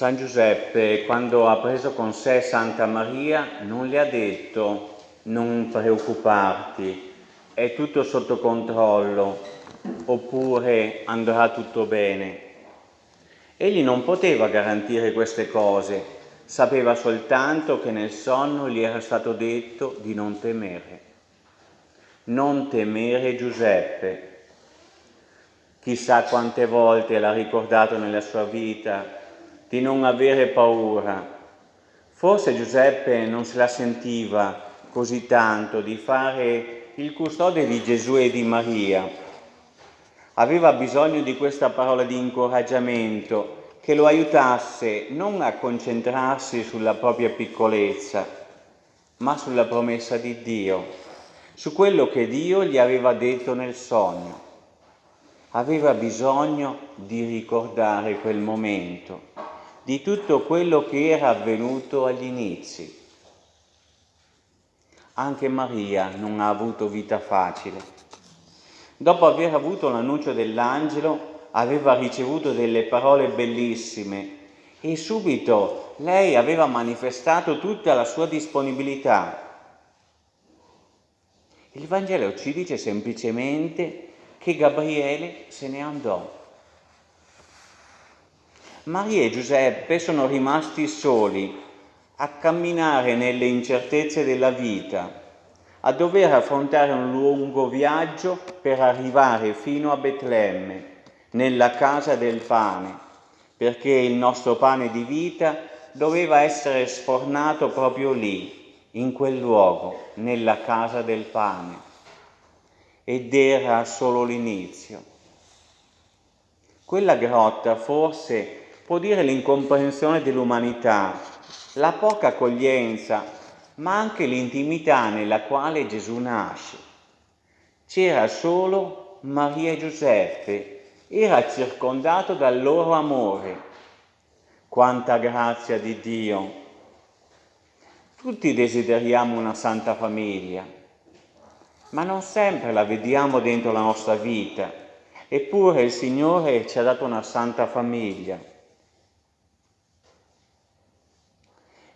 San Giuseppe, quando ha preso con sé Santa Maria, non le ha detto non preoccuparti, è tutto sotto controllo, oppure andrà tutto bene. Egli non poteva garantire queste cose, sapeva soltanto che nel sonno gli era stato detto di non temere. Non temere Giuseppe. Chissà quante volte l'ha ricordato nella sua vita di non avere paura. Forse Giuseppe non se la sentiva così tanto di fare il custode di Gesù e di Maria. Aveva bisogno di questa parola di incoraggiamento che lo aiutasse non a concentrarsi sulla propria piccolezza, ma sulla promessa di Dio, su quello che Dio gli aveva detto nel sogno. Aveva bisogno di ricordare quel momento di tutto quello che era avvenuto agli inizi. Anche Maria non ha avuto vita facile. Dopo aver avuto l'annuncio dell'angelo, aveva ricevuto delle parole bellissime e subito lei aveva manifestato tutta la sua disponibilità. Il Vangelo ci dice semplicemente che Gabriele se ne andò. Maria e Giuseppe sono rimasti soli a camminare nelle incertezze della vita, a dover affrontare un lungo viaggio per arrivare fino a Betlemme, nella casa del pane, perché il nostro pane di vita doveva essere sfornato proprio lì, in quel luogo, nella casa del pane. Ed era solo l'inizio. Quella grotta forse può dire l'incomprensione dell'umanità, la poca accoglienza, ma anche l'intimità nella quale Gesù nasce. C'era solo Maria e Giuseppe, era circondato dal loro amore. Quanta grazia di Dio! Tutti desideriamo una santa famiglia, ma non sempre la vediamo dentro la nostra vita. Eppure il Signore ci ha dato una santa famiglia.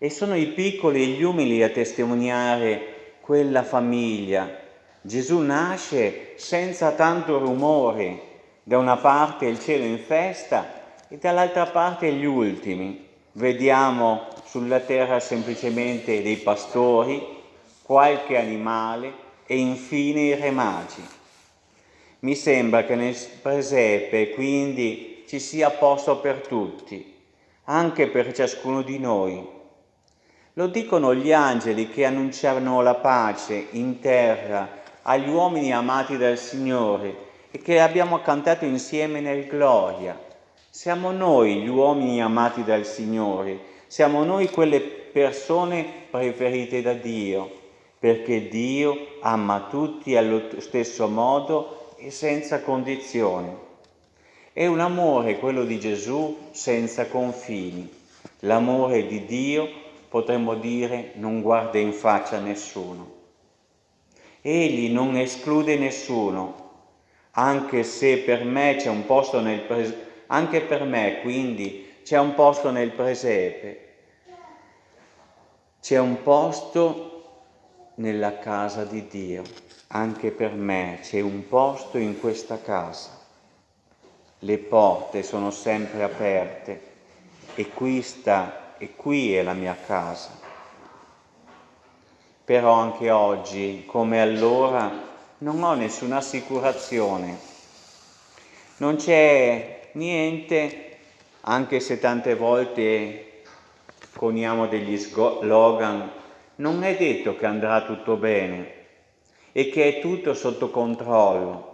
E sono i piccoli e gli umili a testimoniare quella famiglia. Gesù nasce senza tanto rumore, da una parte il cielo in festa e dall'altra parte gli ultimi. Vediamo sulla terra semplicemente dei pastori, qualche animale e infine i re magi. Mi sembra che nel presepe quindi ci sia posto per tutti, anche per ciascuno di noi. Lo dicono gli angeli che annunciavano la pace in terra agli uomini amati dal Signore e che abbiamo cantato insieme nel gloria. Siamo noi gli uomini amati dal Signore, siamo noi quelle persone preferite da Dio, perché Dio ama tutti allo stesso modo e senza condizioni. È un amore, quello di Gesù, senza confini. L'amore di Dio potremmo dire non guarda in faccia nessuno. Egli non esclude nessuno, anche se per me c'è un posto nel presepe, anche per me quindi c'è un posto nel presepe, c'è un posto nella casa di Dio, anche per me c'è un posto in questa casa. Le porte sono sempre aperte e qui sta e qui è la mia casa. Però anche oggi, come allora, non ho nessuna assicurazione. Non c'è niente, anche se tante volte coniamo degli slogan, non è detto che andrà tutto bene e che è tutto sotto controllo.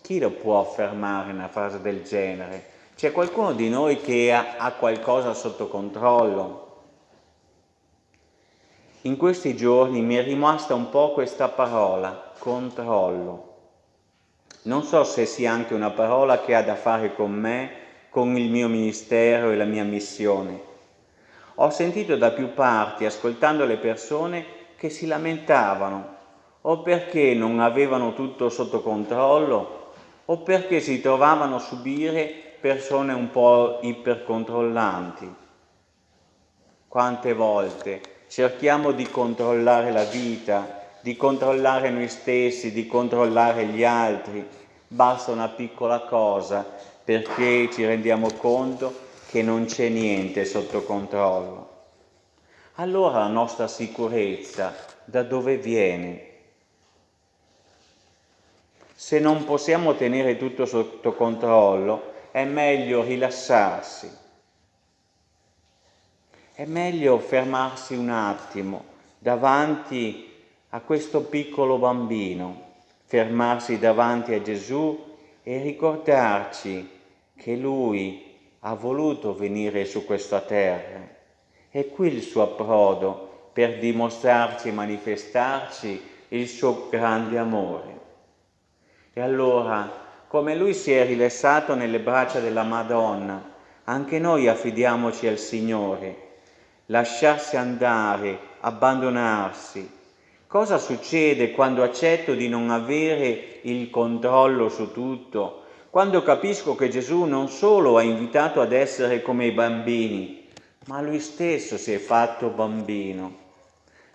Chi lo può affermare una frase del genere? C'è qualcuno di noi che ha, qualcosa sotto controllo? In questi giorni mi è rimasta un po' questa parola, controllo. Non so se sia anche una parola che ha da fare con me, con il mio ministero e la mia missione. Ho sentito da più parti, ascoltando le persone, che si lamentavano o perché non avevano tutto sotto controllo o perché si trovavano a subire persone un po' ipercontrollanti. Quante volte cerchiamo di controllare la vita, di controllare noi stessi, di controllare gli altri. Basta una piccola cosa perché ci rendiamo conto che non c'è niente sotto controllo. Allora la nostra sicurezza da dove viene? Se non possiamo tenere tutto sotto controllo, è meglio rilassarsi. È meglio fermarsi un attimo davanti a questo piccolo bambino, fermarsi davanti a Gesù e ricordarci che Lui ha voluto venire su questa terra. È qui il suo approdo per dimostrarci e manifestarci il suo grande amore. E allora, come lui si è rilassato nelle braccia della Madonna, anche noi affidiamoci al Signore, lasciarsi andare, abbandonarsi. Cosa succede quando accetto di non avere il controllo su tutto? Quando capisco che Gesù non solo ha invitato ad essere come i bambini, ma lui stesso si è fatto bambino.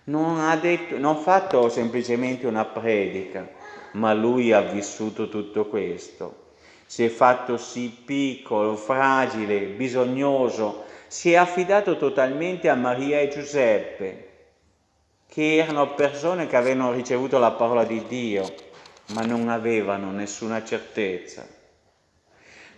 Non ha, detto, non ha fatto semplicemente una predica, ma lui ha vissuto tutto questo. Si è fatto sì piccolo, fragile, bisognoso, si è affidato totalmente a Maria e Giuseppe, che erano persone che avevano ricevuto la parola di Dio, ma non avevano nessuna certezza.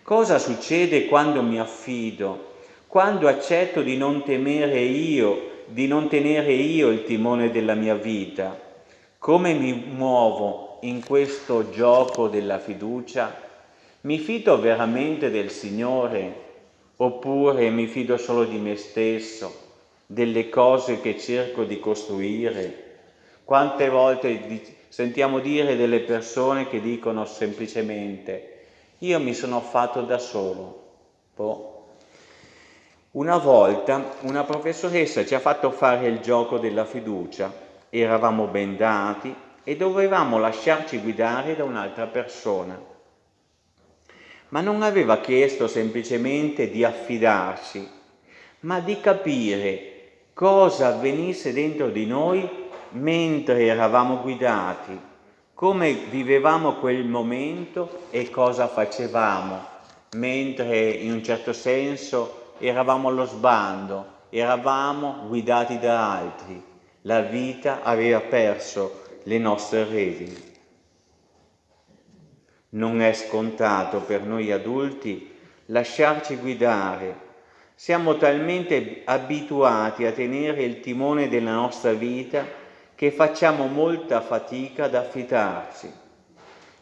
Cosa succede quando mi affido? Quando accetto di non temere io, di non tenere io il timone della mia vita? Come mi muovo in questo gioco della fiducia? Mi fido veramente del Signore oppure mi fido solo di me stesso, delle cose che cerco di costruire? Quante volte sentiamo dire delle persone che dicono semplicemente io mi sono fatto da solo. Boh. Una volta una professoressa ci ha fatto fare il gioco della fiducia, eravamo bendati, e dovevamo lasciarci guidare da un'altra persona. Ma non aveva chiesto semplicemente di affidarsi, ma di capire cosa avvenisse dentro di noi mentre eravamo guidati, come vivevamo quel momento e cosa facevamo, mentre in un certo senso eravamo allo sbando, eravamo guidati da altri. La vita aveva perso le nostre redini. Non è scontato per noi adulti lasciarci guidare. Siamo talmente abituati a tenere il timone della nostra vita che facciamo molta fatica ad affidarci.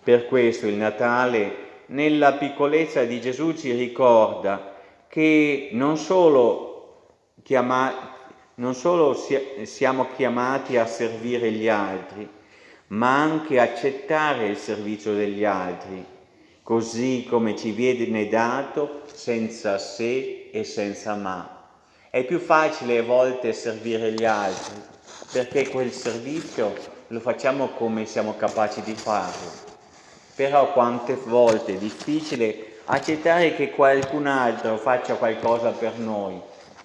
Per questo il Natale, nella piccolezza di Gesù, ci ricorda che non solo, chiama, non solo siamo chiamati a servire gli altri, ma anche accettare il servizio degli altri, così come ci viene dato senza se e senza ma. È più facile a volte servire gli altri, perché quel servizio lo facciamo come siamo capaci di farlo. Però quante volte è difficile accettare che qualcun altro faccia qualcosa per noi,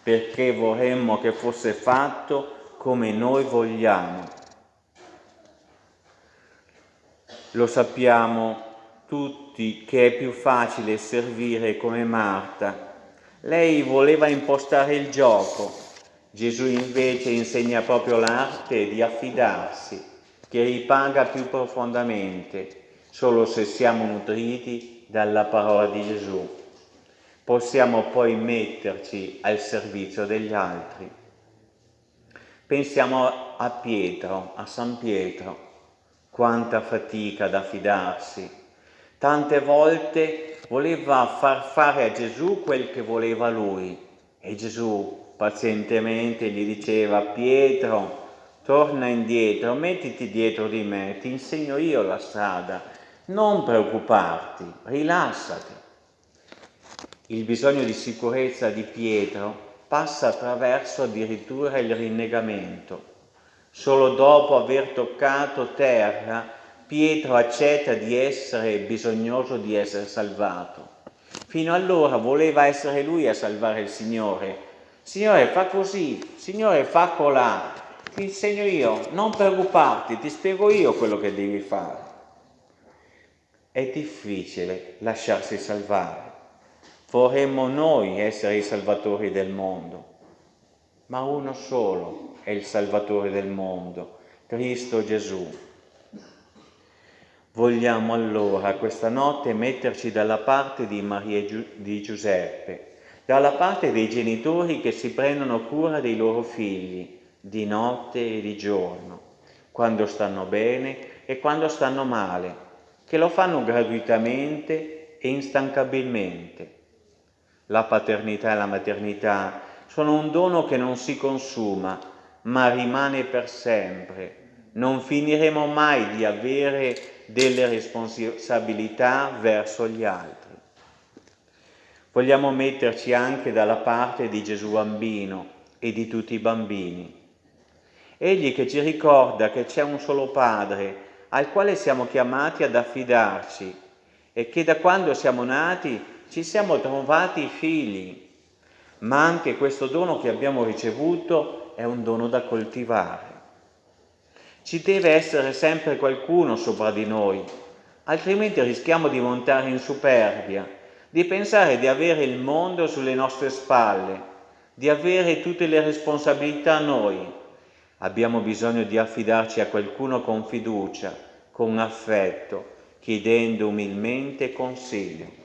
perché vorremmo che fosse fatto come noi vogliamo. Lo sappiamo tutti che è più facile servire come Marta. Lei voleva impostare il gioco, Gesù invece insegna proprio l'arte di affidarsi, che ripaga più profondamente solo se siamo nutriti dalla parola di Gesù. Possiamo poi metterci al servizio degli altri. Pensiamo a Pietro, a San Pietro quanta fatica da fidarsi. Tante volte voleva far fare a Gesù quel che voleva lui e Gesù pazientemente gli diceva Pietro, torna indietro, mettiti dietro di me, ti insegno io la strada, non preoccuparti, rilassati. Il bisogno di sicurezza di Pietro passa attraverso addirittura il rinnegamento. Solo dopo aver toccato terra, Pietro accetta di essere bisognoso di essere salvato. Fino allora voleva essere lui a salvare il Signore. Signore, fa così, Signore, fa colà, ti insegno io, non preoccuparti, ti spiego io quello che devi fare. È difficile lasciarsi salvare. Vorremmo noi essere i salvatori del mondo, ma uno solo è il Salvatore del mondo, Cristo Gesù. Vogliamo allora questa notte metterci dalla parte di Maria e di Giuseppe, dalla parte dei genitori che si prendono cura dei loro figli di notte e di giorno, quando stanno bene e quando stanno male, che lo fanno gratuitamente e instancabilmente. La paternità e la maternità sono un dono che non si consuma, ma rimane per sempre. Non finiremo mai di avere delle responsabilità verso gli altri. Vogliamo metterci anche dalla parte di Gesù bambino e di tutti i bambini. Egli che ci ricorda che c'è un solo Padre al quale siamo chiamati ad affidarci e che da quando siamo nati ci siamo trovati figli, ma anche questo dono che abbiamo ricevuto è un dono da coltivare. Ci deve essere sempre qualcuno sopra di noi, altrimenti rischiamo di montare in superbia, di pensare di avere il mondo sulle nostre spalle, di avere tutte le responsabilità noi. Abbiamo bisogno di affidarci a qualcuno con fiducia, con affetto, chiedendo umilmente consiglio.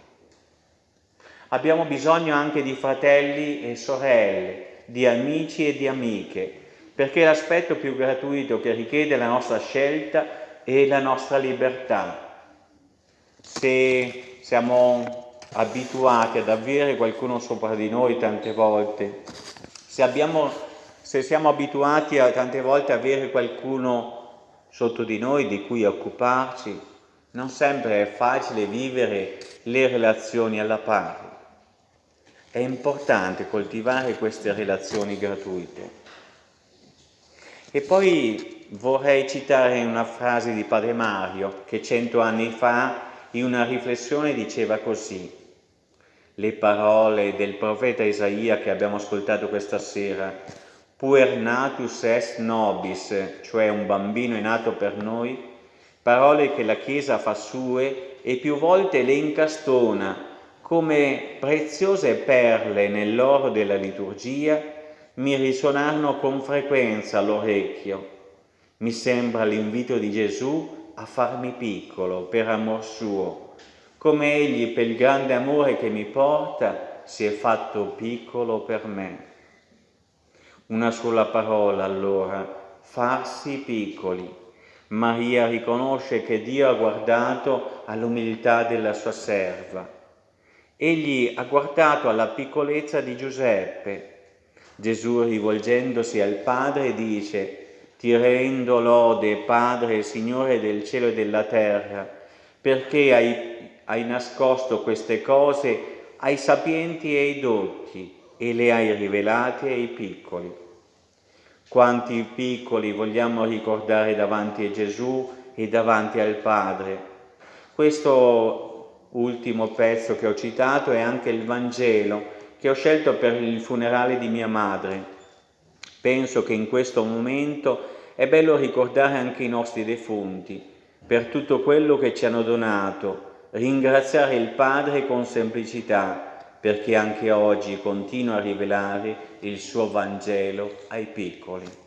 Abbiamo bisogno anche di fratelli e sorelle, di amici e di amiche, perché l'aspetto più gratuito che richiede la nostra scelta è la nostra libertà. Se siamo abituati ad avere qualcuno sopra di noi tante volte, se, abbiamo, se siamo abituati a tante volte ad avere qualcuno sotto di noi di cui occuparci, non sempre è facile vivere le relazioni alla pari. È importante coltivare queste relazioni gratuite. E poi vorrei citare una frase di Padre Mario che cento anni fa in una riflessione diceva così. Le parole del profeta Isaia che abbiamo ascoltato questa sera, puer natus est nobis, cioè un bambino è nato per noi, parole che la Chiesa fa sue e più volte le incastona come preziose perle nell'oro della liturgia mi risuonarono con frequenza all'orecchio. Mi sembra l'invito di Gesù a farmi piccolo per amor suo, come egli per il grande amore che mi porta si è fatto piccolo per me. Una sola parola allora, farsi piccoli. Maria riconosce che Dio ha guardato all'umiltà della sua serva. Egli ha guardato alla piccolezza di Giuseppe, Gesù rivolgendosi al Padre dice, ti rendo lode, Padre, Signore del cielo e della terra, perché hai, hai nascosto queste cose ai sapienti e ai dotti e le hai rivelate ai piccoli. Quanti piccoli vogliamo ricordare davanti a Gesù e davanti al Padre. Questo ultimo pezzo che ho citato è anche il Vangelo che ho scelto per il funerale di mia madre. Penso che in questo momento è bello ricordare anche i nostri defunti per tutto quello che ci hanno donato, ringraziare il Padre con semplicità perché anche oggi continua a rivelare il suo Vangelo ai piccoli.